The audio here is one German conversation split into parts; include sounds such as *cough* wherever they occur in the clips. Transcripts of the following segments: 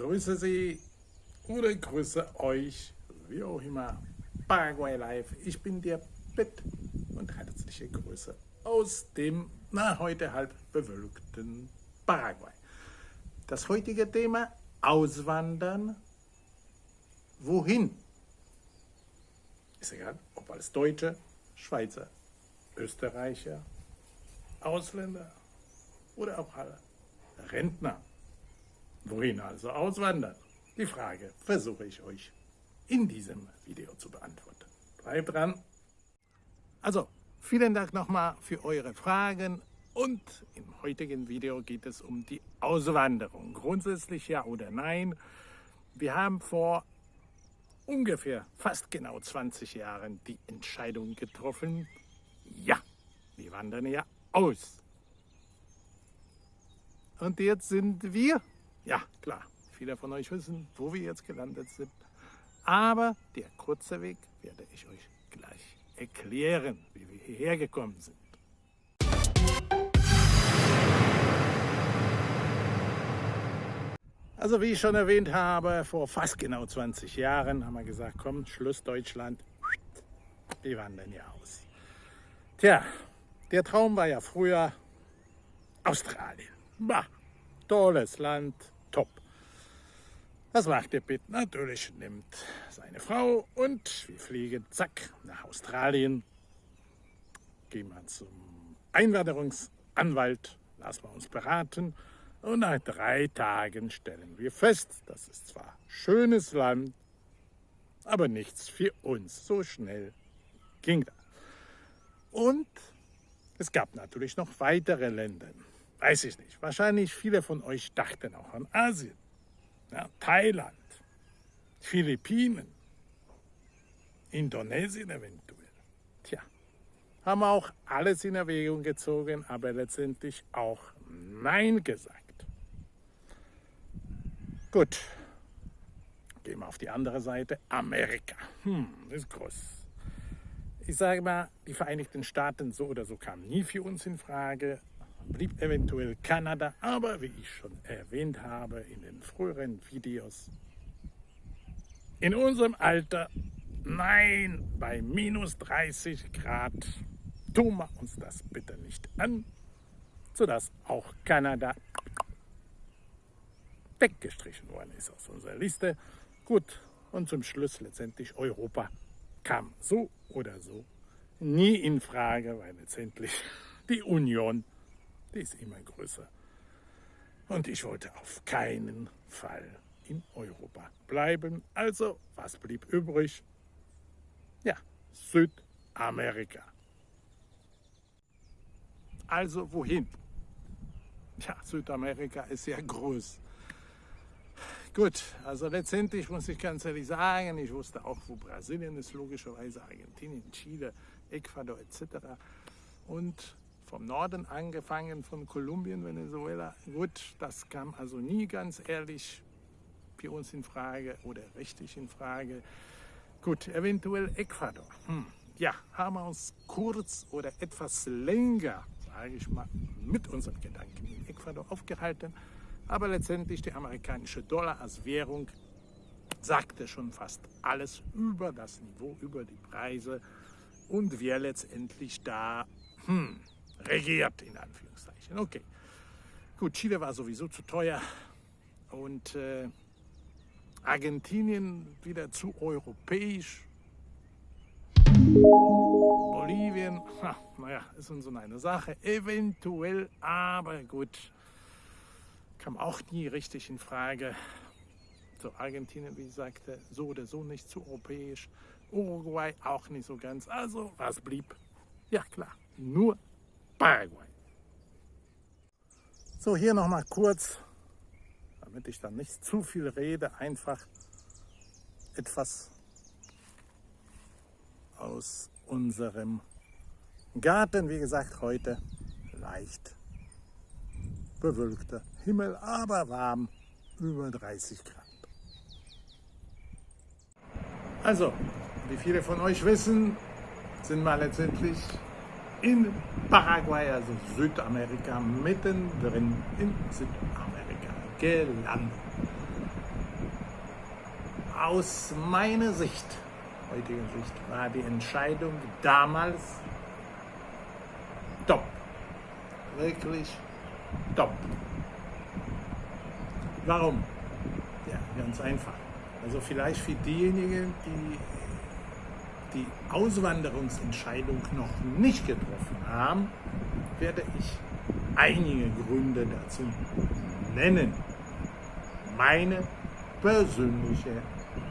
grüße Sie oder grüße euch, wie auch immer, Paraguay Live. Ich bin der Pitt und herzliche Grüße aus dem, na, heute halb bewölkten Paraguay. Das heutige Thema, Auswandern. Wohin? Ist egal, ob als Deutsche, Schweizer, Österreicher, Ausländer oder auch alle Rentner. Wohin also auswandern? Die Frage versuche ich euch in diesem Video zu beantworten. Bleibt dran! Also, vielen Dank nochmal für eure Fragen und im heutigen Video geht es um die Auswanderung. Grundsätzlich ja oder nein. Wir haben vor ungefähr fast genau 20 Jahren die Entscheidung getroffen, ja, wir wandern ja aus. Und jetzt sind wir, ja klar, viele von euch wissen, wo wir jetzt gelandet sind. Aber der kurze Weg werde ich euch gleich erklären, wie wir hierher gekommen sind. Also wie ich schon erwähnt habe, vor fast genau 20 Jahren haben wir gesagt, komm, Schluss Deutschland, wir wandern ja aus. Tja, der Traum war ja früher Australien. Bah, tolles Land, top. Was macht der Pitt? Natürlich nimmt seine Frau und wir fliegen, zack, nach Australien. Gehen wir zum Einwanderungsanwalt, lassen wir uns beraten und nach drei Tagen stellen wir fest, das ist zwar schönes Land, aber nichts für uns. So schnell ging das. Und es gab natürlich noch weitere Länder. Weiß ich nicht. Wahrscheinlich viele von euch dachten auch an Asien. Ja, Thailand, Philippinen, Indonesien eventuell. Tja, haben auch alles in Erwägung gezogen, aber letztendlich auch Nein gesagt. Gut, gehen wir auf die andere Seite. Amerika, hm, ist groß. Ich sage mal, die Vereinigten Staaten so oder so kamen nie für uns in Frage blieb eventuell Kanada, aber wie ich schon erwähnt habe in den früheren Videos, in unserem Alter, nein, bei minus 30 Grad tun wir uns das bitte nicht an, sodass auch Kanada weggestrichen worden ist aus unserer Liste. Gut, und zum Schluss letztendlich Europa kam so oder so nie in Frage, weil letztendlich die Union die ist immer größer. Und ich wollte auf keinen Fall in Europa bleiben. Also, was blieb übrig? Ja, Südamerika. Also wohin? Ja, Südamerika ist ja groß. Gut, also letztendlich muss ich ganz ehrlich sagen, ich wusste auch, wo Brasilien ist, logischerweise Argentinien, Chile, Ecuador etc. Und vom Norden angefangen, von Kolumbien, Venezuela. Gut, das kam also nie ganz ehrlich für uns in Frage oder richtig in Frage. Gut, eventuell Ecuador. Hm. Ja, haben wir uns kurz oder etwas länger, sage ich mal, mit unseren Gedanken in Ecuador aufgehalten. Aber letztendlich der amerikanische Dollar als Währung sagte schon fast alles über das Niveau, über die Preise. Und wir letztendlich da, hm, regiert, in Anführungszeichen. Okay. Gut, Chile war sowieso zu teuer und äh, Argentinien wieder zu europäisch. Bolivien, naja, ist uns so eine Sache, eventuell, aber gut, kam auch nie richtig in Frage. So, Argentinien, wie ich sagte, so oder so nicht zu europäisch. Uruguay auch nicht so ganz. Also, was blieb? Ja, klar, nur Paraguay. So, hier nochmal kurz, damit ich dann nicht zu viel rede, einfach etwas aus unserem Garten. Wie gesagt, heute leicht bewölkter Himmel, aber warm, über 30 Grad. Also, wie viele von euch wissen, sind wir letztendlich in Paraguay, also Südamerika, mittendrin in Südamerika gelandet. aus meiner Sicht, heutiger Sicht, war die Entscheidung damals top. Wirklich top. Warum? Ja, ganz einfach. Also vielleicht für diejenigen, die die Auswanderungsentscheidung noch nicht getroffen haben, werde ich einige Gründe dazu nennen. Meine persönliche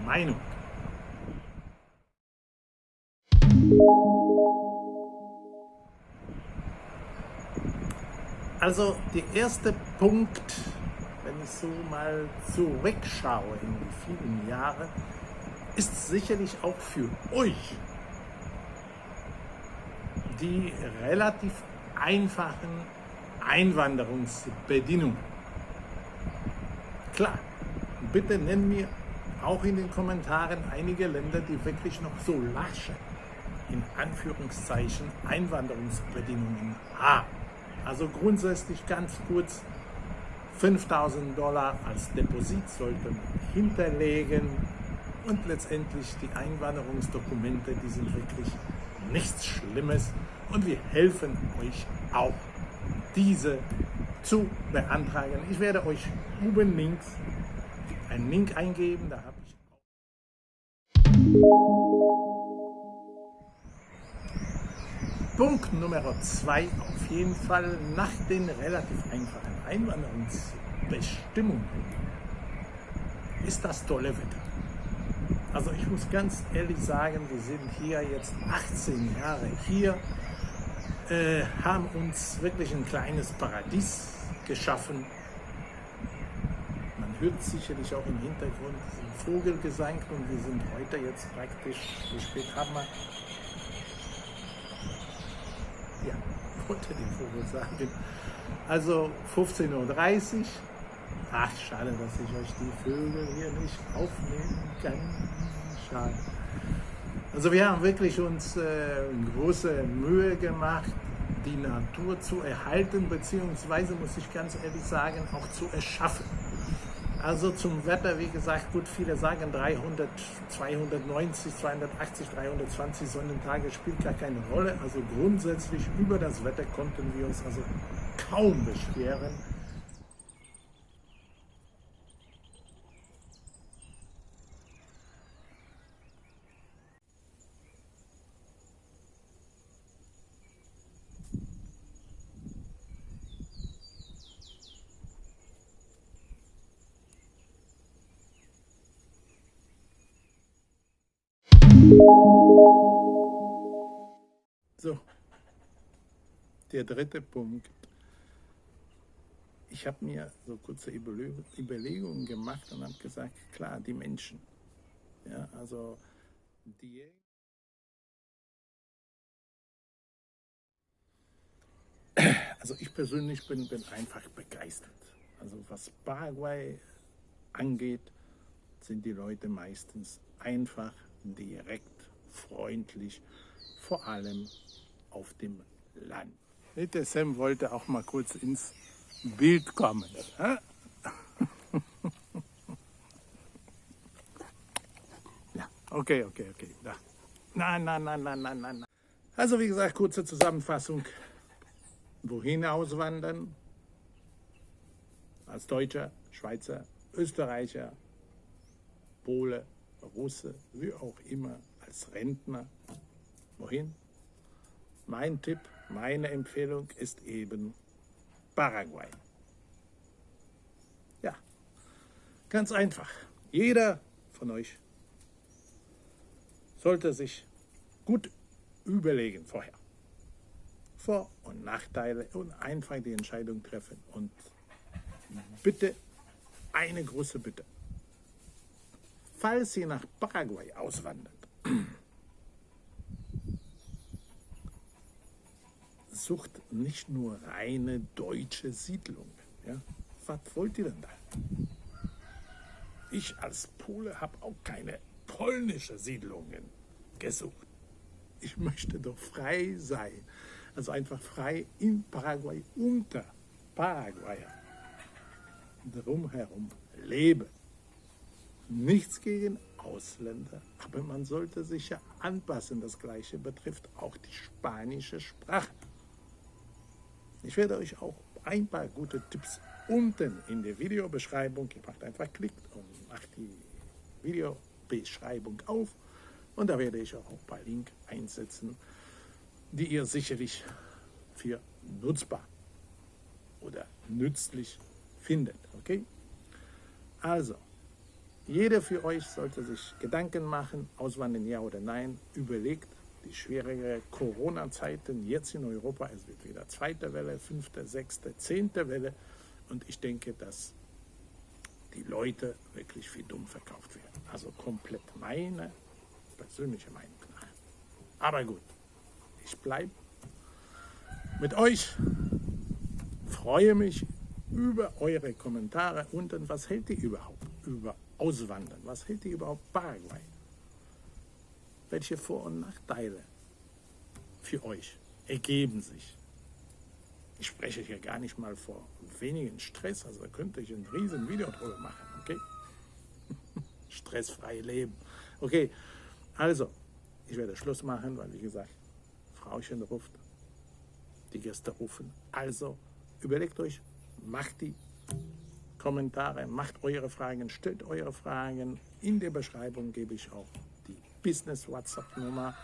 Meinung. Also der erste Punkt, wenn ich so mal zurückschaue in die vielen Jahre, ist sicherlich auch für euch die relativ einfachen Einwanderungsbedingungen. Klar, bitte nenn mir auch in den Kommentaren einige Länder, die wirklich noch so lasche, in Anführungszeichen, Einwanderungsbedingungen haben. Also grundsätzlich ganz kurz, 5000 Dollar als Deposit sollte man hinterlegen und letztendlich die Einwanderungsdokumente, die sind wirklich nichts Schlimmes und wir helfen euch auch, diese zu beantragen. Ich werde euch oben links einen Link eingeben, da habe ich Punkt Nummer zwei auf jeden Fall nach den relativ einfachen Einwanderungsbestimmungen ist das tolle Wetter. Also ich muss ganz ehrlich sagen, wir sind hier jetzt 18 Jahre hier, äh, haben uns wirklich ein kleines Paradies geschaffen. Man hört sicherlich auch im Hintergrund den Vogelgesang und wir sind heute jetzt praktisch, wie spät haben wir? Ja, *laughs* wollte den Vogel sagen. Also 15.30 Uhr. Ach, schade, dass ich euch die Vögel hier nicht aufnehmen kann. Schade. Also wir haben wirklich uns äh, große Mühe gemacht, die Natur zu erhalten, beziehungsweise, muss ich ganz ehrlich sagen, auch zu erschaffen. Also zum Wetter, wie gesagt, gut, viele sagen 300, 290, 280, 320 Sonnentage spielt gar keine Rolle. Also grundsätzlich über das Wetter konnten wir uns also kaum beschweren. So, der dritte Punkt. Ich habe mir so kurze Überlegungen gemacht und habe gesagt, klar, die Menschen. Ja, also die Also ich persönlich bin, bin einfach begeistert. Also was Paraguay angeht, sind die Leute meistens einfach, direkt, freundlich, vor allem auf dem Land. Der Sam wollte auch mal kurz ins Bild kommen. *laughs* Ja, okay, okay, okay. Nein, nein, nein, nein, nein, nein. Also wie gesagt, kurze Zusammenfassung. Wohin auswandern? Als Deutscher, Schweizer, Österreicher, Pole, Russe, wie auch immer, als Rentner. Wohin? Mein Tipp, meine Empfehlung ist eben Paraguay. Ja, ganz einfach. Jeder von euch sollte sich gut überlegen vorher. Vor- und Nachteile und einfach die Entscheidung treffen. Und bitte, eine große Bitte. Falls ihr nach Paraguay auswandert, sucht nicht nur reine deutsche Siedlungen. Ja? Was wollt ihr denn da? Ich als Pole habe auch keine polnische Siedlungen gesucht. Ich möchte doch frei sein. Also einfach frei in Paraguay, unter Paraguayer. Drumherum leben. Nichts gegen Ausländer, aber man sollte sich ja anpassen. Das gleiche betrifft auch die spanische Sprache. Ich werde euch auch ein paar gute Tipps unten in der Videobeschreibung, ihr macht einfach Klick und macht die Videobeschreibung auf und da werde ich auch ein paar Links einsetzen, die ihr sicherlich für nutzbar oder nützlich findet. Okay? Also, jeder für euch sollte sich Gedanken machen, auswandern ja oder nein, überlegt die schwierige Corona-Zeiten jetzt in Europa, es wird wieder zweite Welle, fünfte, sechste, zehnte Welle und ich denke, dass die Leute wirklich für dumm verkauft werden. Also komplett meine persönliche Meinung. Aber gut, ich bleibe mit euch, freue mich über eure Kommentare unten. Was hält ihr überhaupt über Auswandern? Was hält ihr überhaupt Paraguay? Welche Vor- und Nachteile für euch ergeben sich? Ich spreche hier gar nicht mal vor wenigen Stress, also könnte ich ein riesen Video drüber machen, okay? *laughs* Stressfrei leben. Okay, also, ich werde Schluss machen, weil wie gesagt, Frauchen ruft, die Gäste rufen. Also, überlegt euch, macht die Kommentare, macht eure Fragen, stellt eure Fragen. In der Beschreibung gebe ich auch Business-WhatsApp-Nummer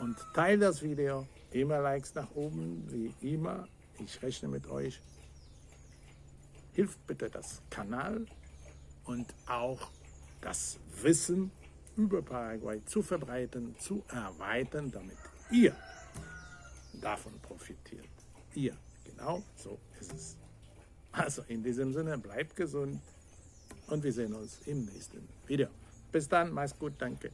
und teilt das Video. Immer Likes nach oben, wie immer. Ich rechne mit euch. Hilft bitte das Kanal und auch das Wissen über Paraguay zu verbreiten, zu erweitern, damit ihr davon profitiert. Ihr, genau so ist es. Also in diesem Sinne, bleibt gesund und wir sehen uns im nächsten Video. Bis dann, mach's gut, danke.